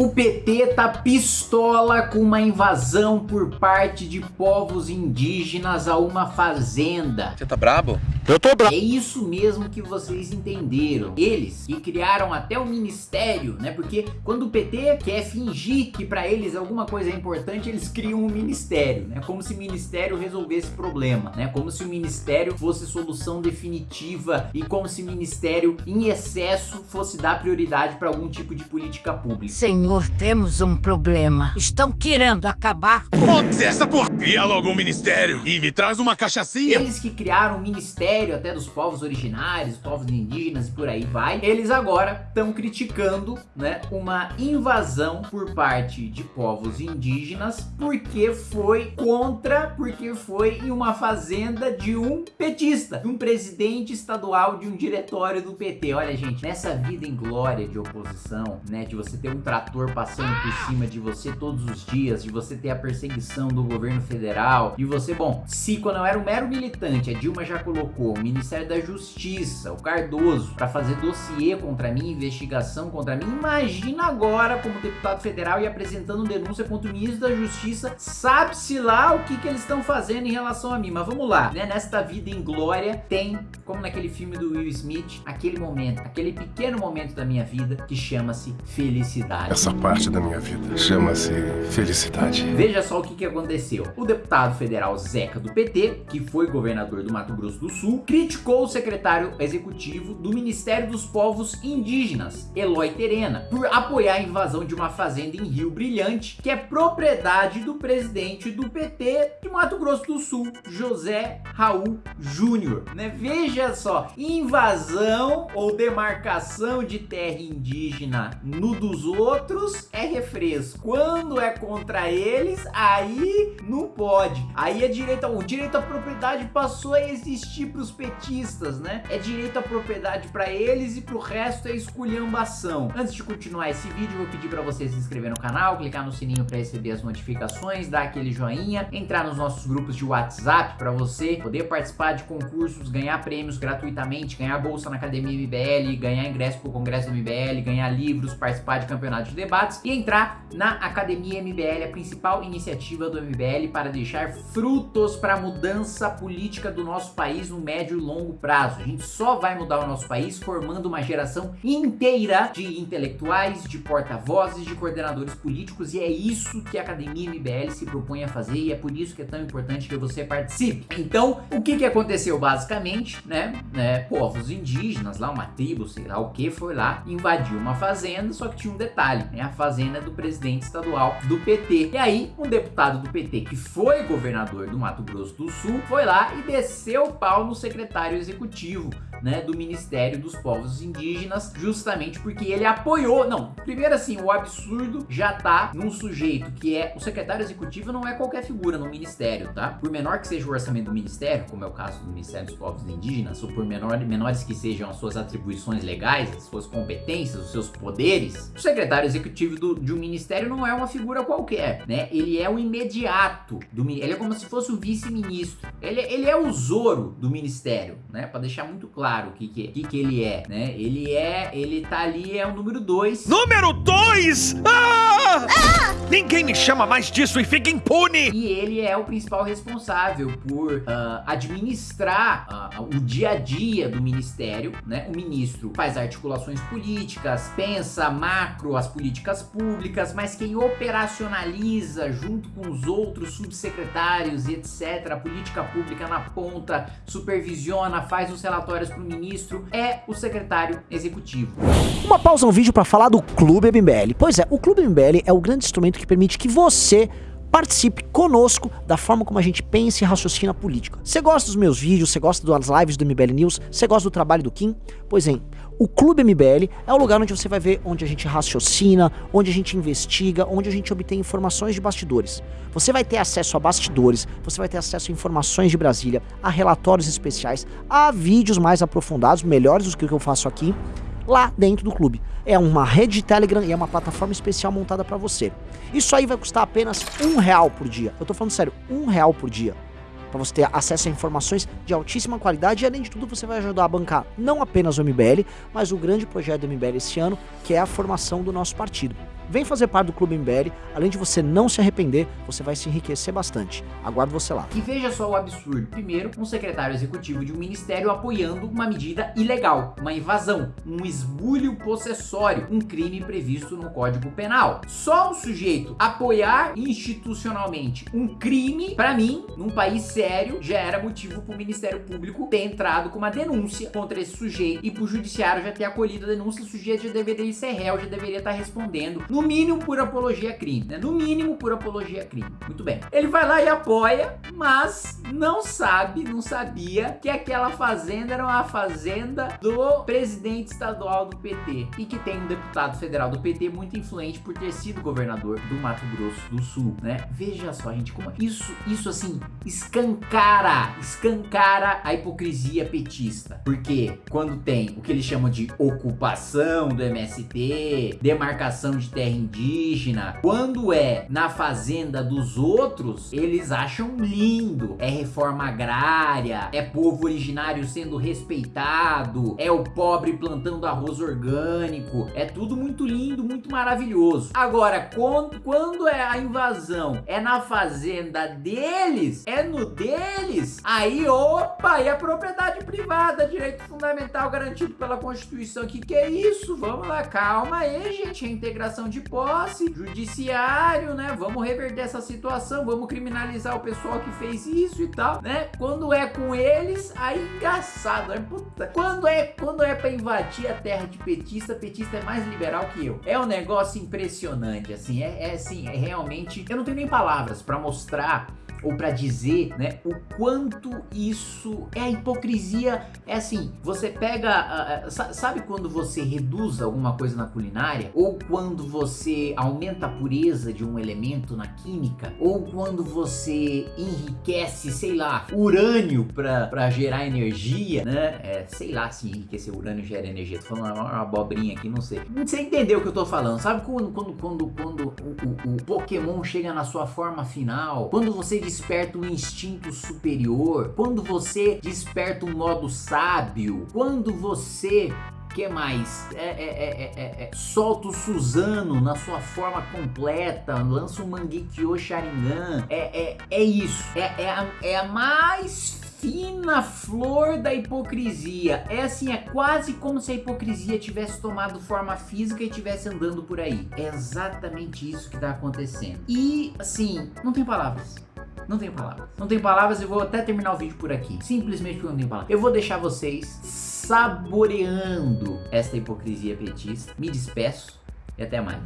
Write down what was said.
O PT tá pistola com uma invasão por parte de povos indígenas a uma fazenda. Você tá brabo? Eu tô bravo. É isso mesmo que vocês entenderam. Eles que criaram até o ministério, né? Porque quando o PT quer fingir que para eles alguma coisa é importante, eles criam um ministério, né? Como se o ministério resolvesse o problema, né? Como se o ministério fosse solução definitiva e como se o ministério em excesso fosse dar prioridade para algum tipo de política pública. Senhor, temos um problema. Estão querendo acabar com... Foda-se essa porra! Cria logo um ministério e me traz uma cachaçinha. Eles que criaram o ministério até dos povos originários, povos indígenas e por aí vai, eles agora estão criticando, né, uma invasão por parte de povos indígenas porque foi contra, porque foi em uma fazenda de um petista, de um presidente estadual de um diretório do PT. Olha, gente, nessa vida em glória de oposição, né, de você ter um trator passando por cima de você todos os dias, de você ter a perseguição do governo federal, e você, bom, se quando eu era um mero militante, a Dilma já colocou o Ministério da Justiça, o Cardoso, para fazer dossiê contra mim, investigação contra mim. Imagina agora como deputado federal e apresentando denúncia contra o ministro da Justiça, sabe-se lá o que, que eles estão fazendo em relação a mim. Mas vamos lá, né? Nesta vida em glória tem, como naquele filme do Will Smith, aquele momento, aquele pequeno momento da minha vida que chama-se felicidade. Essa parte da minha vida chama-se felicidade. Veja só o que, que aconteceu. O deputado federal Zeca do PT, que foi governador do Mato Grosso do Sul, criticou o secretário executivo do Ministério dos Povos Indígenas, Eloy Terena, por apoiar a invasão de uma fazenda em Rio Brilhante, que é propriedade do presidente do PT de Mato Grosso do Sul, José Raul Júnior. Né? Veja só, invasão ou demarcação de terra indígena no dos outros é refresco. Quando é contra eles, aí não pode. Aí é direito, o direito à propriedade passou a existir para os petistas, né? É direito à propriedade para eles e pro resto é esculhambação. Antes de continuar esse vídeo, vou pedir para você se inscrever no canal, clicar no sininho para receber as notificações, dar aquele joinha, entrar nos nossos grupos de WhatsApp para você poder participar de concursos, ganhar prêmios gratuitamente, ganhar bolsa na Academia MBL, ganhar ingresso pro Congresso do MBL, ganhar livros, participar de campeonatos de debates e entrar na Academia MBL, a principal iniciativa do MBL para deixar frutos para a mudança política do nosso país no médio e longo prazo. A gente só vai mudar o nosso país formando uma geração inteira de intelectuais, de porta-vozes, de coordenadores políticos e é isso que a Academia MBL se propõe a fazer e é por isso que é tão importante que você participe. Então, o que que aconteceu basicamente, né? né povos indígenas, lá uma tribo, sei lá o que, foi lá, invadiu uma fazenda, só que tinha um detalhe, né? A fazenda do presidente estadual do PT. E aí, um deputado do PT que foi governador do Mato Grosso do Sul, foi lá e desceu o pau no secretário executivo né, do Ministério dos Povos Indígenas, justamente porque ele apoiou, não, primeiro assim, o absurdo já tá num sujeito que é, o secretário executivo não é qualquer figura no ministério, tá? Por menor que seja o orçamento do ministério, como é o caso do Ministério dos Povos Indígenas, ou por menor, menores que sejam as suas atribuições legais, as suas competências, os seus poderes, o secretário executivo do, de um ministério não é uma figura qualquer, né? Ele é o imediato, do, ele é como se fosse o vice-ministro, ele, ele é o Zoro do ministério mistério, né? Pra deixar muito claro o que que, que, que ele é, né? Ele é, ele tá ali, é o número 2. Número 2? Ah! Ah! Ninguém me chama mais disso e fica impune! E ele é o principal responsável por uh, administrar uh, o dia a dia do ministério, né? O ministro faz articulações políticas, pensa macro as políticas públicas, mas quem operacionaliza junto com os outros subsecretários e etc, a política pública na ponta, supervisiona faz os relatórios para o ministro, é o secretário executivo. Uma pausa no vídeo para falar do Clube MBL. Pois é, o Clube MBL é o grande instrumento que permite que você participe conosco da forma como a gente pensa e raciocina política. Você gosta dos meus vídeos, você gosta das lives do MBL News, você gosta do trabalho do Kim? Pois é, o Clube MBL é o lugar onde você vai ver onde a gente raciocina, onde a gente investiga, onde a gente obtém informações de bastidores. Você vai ter acesso a bastidores, você vai ter acesso a informações de Brasília, a relatórios especiais, a vídeos mais aprofundados, melhores do que o que eu faço aqui, lá dentro do clube. É uma rede de Telegram e é uma plataforma especial montada para você. Isso aí vai custar apenas um real por dia. Eu tô falando sério, um real por dia para você ter acesso a informações de altíssima qualidade e além de tudo você vai ajudar a bancar não apenas o MBL, mas o grande projeto do MBL esse ano, que é a formação do nosso partido. Vem fazer parte do Clube MBL. Além de você não se arrepender, você vai se enriquecer bastante. Aguardo você lá. E veja só o absurdo. Primeiro, um secretário executivo de um ministério apoiando uma medida ilegal, uma invasão, um esbulho possessório, um crime previsto no Código Penal. Só um sujeito apoiar institucionalmente um crime, para mim, num país sério, já era motivo para o Ministério Público ter entrado com uma denúncia contra esse sujeito e para o judiciário já ter acolhido a denúncia, o sujeito já deveria ser réu, já deveria estar respondendo, no mínimo por apologia a crime, né? No mínimo por apologia a crime. Muito bem. Ele vai lá e apoia, mas não sabe, não sabia que aquela fazenda era uma fazenda do presidente estadual do PT e que tem um deputado federal do PT muito influente por ter sido governador do Mato Grosso do Sul, né? Veja só, gente, como isso, isso assim, escancara, escancara a hipocrisia petista. Porque quando tem o que eles chamam de ocupação do MST, demarcação de terra indígena, quando é na fazenda dos outros, eles acham lindo. É reforma agrária, é povo originário sendo respeitado, é o pobre plantando arroz orgânico, é tudo muito lindo, muito maravilhoso. Agora, quando, é a invasão, é na fazenda deles, é no deles, aí opa, e a propriedade privada, direito fundamental garantido pela Constituição, que que é isso? Vamos lá, calma aí, gente, integração de posse, judiciário, né? Vamos reverter essa situação, vamos criminalizar o pessoal que fez isso e tal, né? Quando é com eles, aí engraçado, né? Puta. Quando é, quando é pra invadir a terra de petista, petista é mais liberal que eu. É um negócio impressionante, assim, é, é assim, é realmente, eu não tenho nem palavras pra mostrar ou para dizer, né, o quanto isso é a hipocrisia. É assim, você pega, uh, sabe quando você reduz alguma coisa na culinária? Ou quando você aumenta a pureza de um elemento na química? Ou quando você enriquece, sei lá, urânio para gerar energia, né? É, sei lá se enriquecer urânio gera energia. Tô falando uma, uma abobrinha aqui, não sei. Você entendeu o que eu tô falando? Sabe quando, quando, quando, quando o, o, o Pokémon chega na sua forma final? Quando você desperta um instinto superior, quando você desperta um modo sábio, quando você que mais? É, é, é, solta o Suzano na sua forma completa, lança o Mangekyo Sharingan. É, é, isso. É, a, é a mais fina flor da hipocrisia. É assim, é quase como se a hipocrisia tivesse tomado forma física e estivesse andando por aí. É exatamente isso que está acontecendo. E, assim, não tem palavras. Não tenho palavras. Não tenho palavras, eu vou até terminar o vídeo por aqui. Simplesmente porque não tenho palavras. Eu vou deixar vocês saboreando esta hipocrisia petista. Me despeço e até mais.